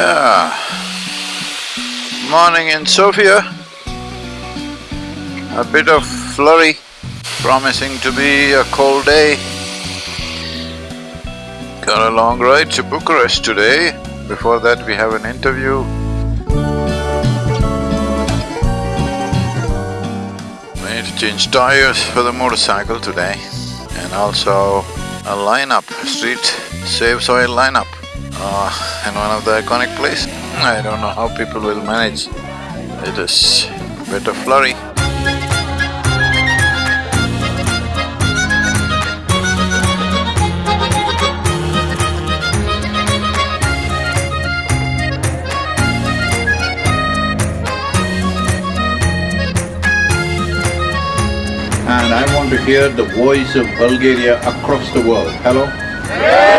Ah. Morning in Sofia. A bit of flurry, promising to be a cold day. Got a long ride to Bucharest today. Before that we have an interview. We need to change tires for the motorcycle today and also a lineup, street save soil lineup uh, in one of the iconic place. I don't know how people will manage. It is a bit of flurry. and I want to hear the voice of Bulgaria across the world. Hello?